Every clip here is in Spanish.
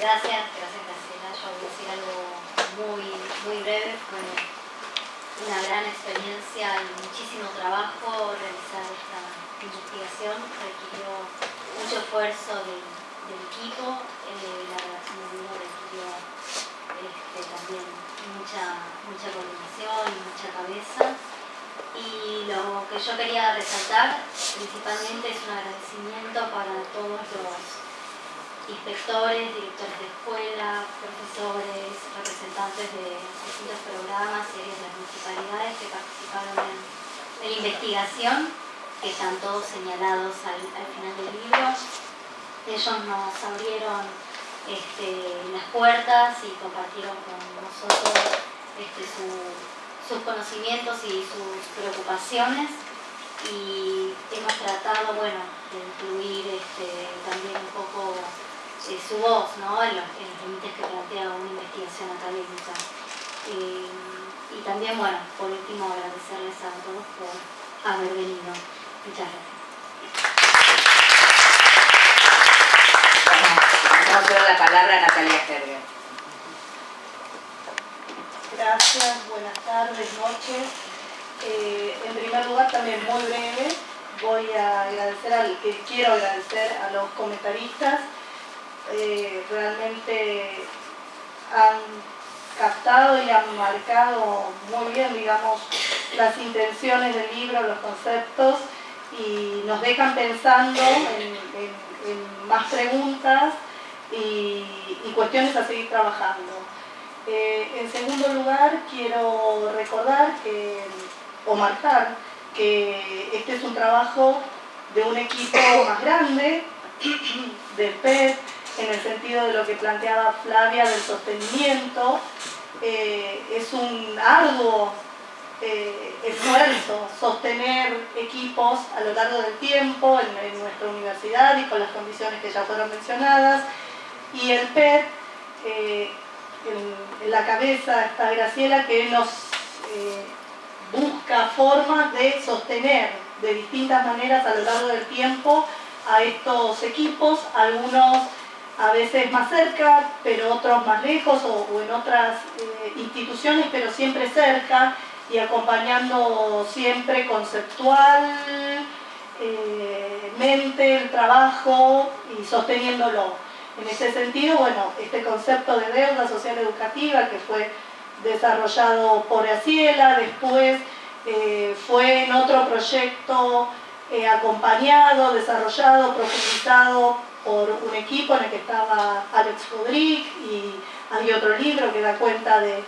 Gracias, gracias Graciela. Yo voy a decir algo muy, muy breve. Fue una gran experiencia y muchísimo trabajo realizar esta investigación. Requirió mucho esfuerzo del, equipo. Eh, la redacción del libro requirió este, también mucha, mucha coordinación y mucha cabeza. Y lo que yo quería resaltar principalmente es un agradecimiento para todos los inspectores, directores de escuela, profesores, representantes de distintos programas y de las municipalidades que participaron en, la investigación, que están todos señalados al, final del libro. Ellos nos abrieron este, las puertas y compartieron con nosotros este, sus conocimientos y sus preocupaciones y hemos tratado bueno, de incluir este, también un poco eh, su voz ¿no? en, los, límites que plantea una investigación académica. Eh, y también, bueno, por último, agradecerles a todos por haber venido. Muchas gracias. Vamos a dar la palabra a Natalia Gerber. Gracias, buenas tardes, noches. Eh, en primer lugar, también muy breve, voy a agradecer al que quiero agradecer a los comentaristas eh, realmente han captado y han marcado muy bien, digamos, las intenciones del libro, los conceptos y nos dejan pensando en, más preguntas y, cuestiones a seguir trabajando. Eh, en segundo lugar, quiero recordar que, o marcar que este es un trabajo de un equipo más grande, del PET, en el sentido de lo que planteaba Flavia del sostenimiento, eh, es un arduo eh, esfuerzo sostener equipos a lo largo del tiempo en, nuestra universidad y con las condiciones que ya fueron mencionadas. Y el PET, eh, en, la cabeza está Graciela, que nos busca formas de sostener de distintas maneras a lo largo del tiempo a estos equipos, algunos a veces más cerca, pero otros más lejos o, en otras eh, instituciones, pero siempre cerca y acompañando siempre conceptualmente eh, el trabajo y sosteniéndolo. En ese sentido, bueno, este concepto de deuda social educativa que fue desarrollado por Aciela, después eh, fue en otro proyecto acompañado, desarrollado, profundizado por un equipo en el que estaba Alex Rodríguez y hay otro libro que da cuenta de,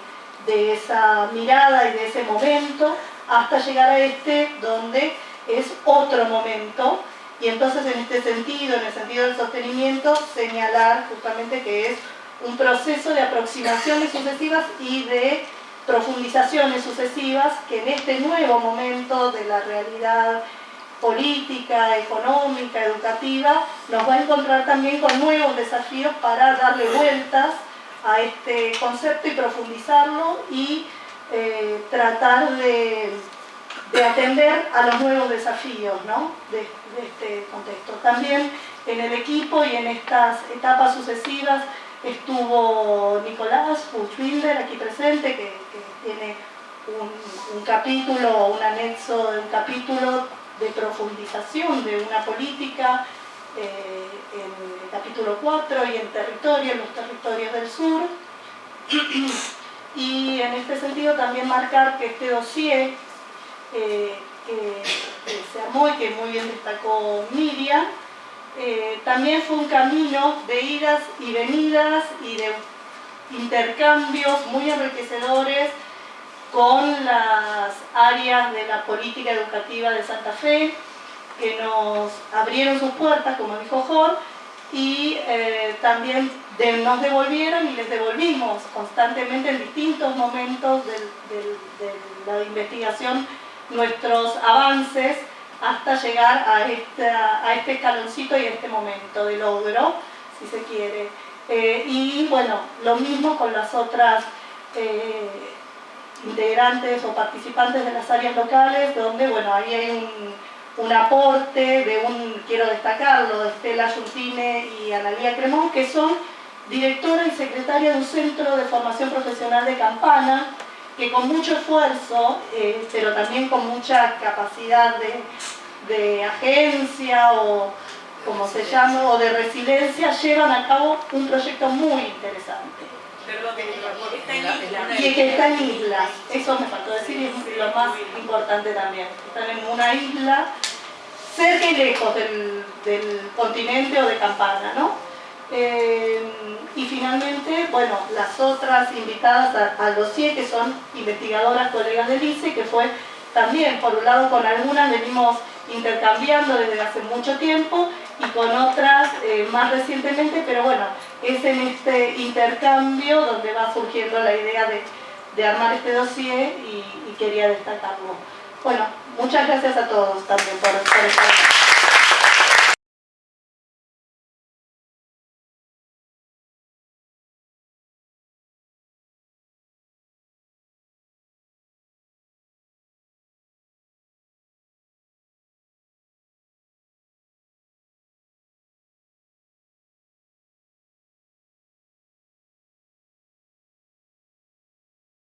esa mirada y de ese momento, hasta llegar a este donde es otro momento. Y entonces en este sentido, en el sentido del sostenimiento, señalar justamente que es un proceso de aproximaciones sucesivas y de profundizaciones sucesivas que en este nuevo momento de la realidad política, económica, educativa, nos va a encontrar también con nuevos desafíos para darle vueltas a este concepto y profundizarlo y eh, tratar de, atender a los nuevos desafíos de, este contexto. También en el equipo y en estas etapas sucesivas estuvo Nicolás Buchwilder aquí presente, que, tiene un, un capítulo, un anexo de un capítulo de profundización de una política eh, en el capítulo 4 y en territorio, en los territorios del sur. y en este sentido también marcar que este dossier eh, que, se armó y que muy bien destacó Miriam, eh, también fue un camino de idas y venidas y de intercambios muy enriquecedores con las áreas de la política educativa de Santa Fe, que nos abrieron sus puertas, como dijo Jorge, y eh, también nos devolvieron y les devolvimos constantemente en distintos momentos de la investigación nuestros avances hasta llegar a, este escaloncito y a este momento de logro, si se quiere. Eh, y bueno, lo mismo con las otras eh, integrantes o participantes de las áreas locales, donde bueno, ahí hay un, aporte de un, quiero destacarlo, de Estela Yurtine y Analía Cremón, que son directora y secretaria de un centro de formación profesional de Campana, que con mucho esfuerzo, eh, pero también con mucha capacidad de, de agencia o como se llama, o de resiliencia, llevan a cabo un proyecto muy interesante. Perdón, está en isla. Y que está en islas, eso me faltó decir y es lo más importante también. Están en una isla cerca y lejos del, del continente o de Campana, ¿no? Eh, y finalmente, bueno, las otras invitadas al dossier, que son investigadoras colegas del ICE, que fue también, por un lado, con algunas venimos intercambiando desde hace mucho tiempo y con otras eh, más recientemente, pero bueno, es en este intercambio donde va surgiendo la idea de, de armar este dossier y, quería destacarlo. Bueno, muchas gracias a todos también por, por estar